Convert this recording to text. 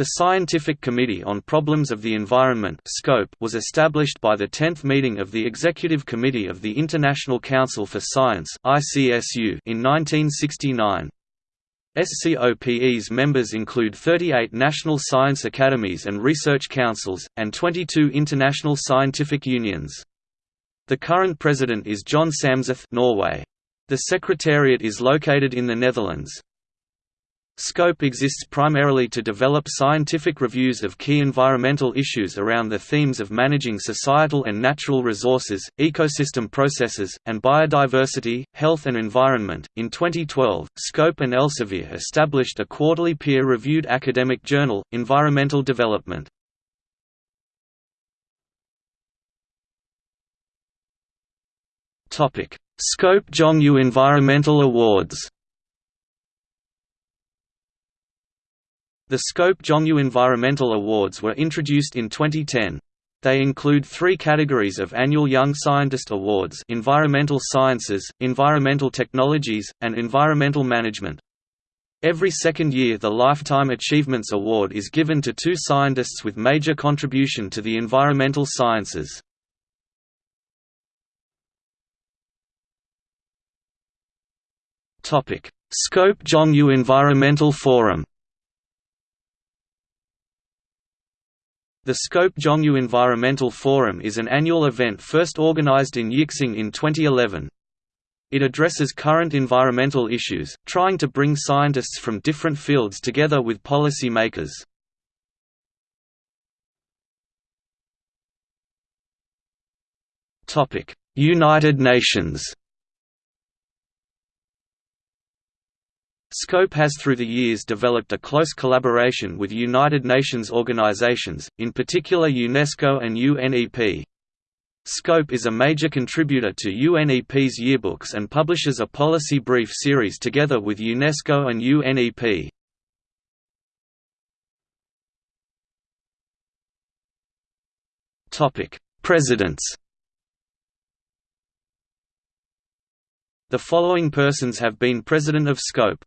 The Scientific Committee on Problems of the Environment was established by the 10th meeting of the Executive Committee of the International Council for Science in 1969. SCOPE's members include 38 national science academies and research councils, and 22 international scientific unions. The current president is Jon Samseth Norway. The secretariat is located in the Netherlands. SCOPE exists primarily to develop scientific reviews of key environmental issues around the themes of managing societal and natural resources, ecosystem processes, and biodiversity, health and environment. In 2012, SCOPE and Elsevier established a quarterly peer reviewed academic journal, Environmental Development. Scope Zhongyu Environmental Awards The Scope Zhongyu Environmental Awards were introduced in 2010. They include three categories of annual Young Scientist Awards environmental sciences, environmental technologies, and environmental management. Every second year the Lifetime Achievements Award is given to two scientists with major contribution to the environmental sciences. Scope Zhongyu Environmental Forum The Scope Zhongyu Environmental Forum is an annual event first organized in Yixing in 2011. It addresses current environmental issues, trying to bring scientists from different fields together with policy makers. United Nations SCOPE has through the years developed a close collaboration with United Nations organizations, in particular UNESCO and UNEP. SCOPE is a major contributor to UNEP's yearbooks and publishes a policy brief series together with UNESCO and UNEP. Presidents The following persons have been President of SCOPE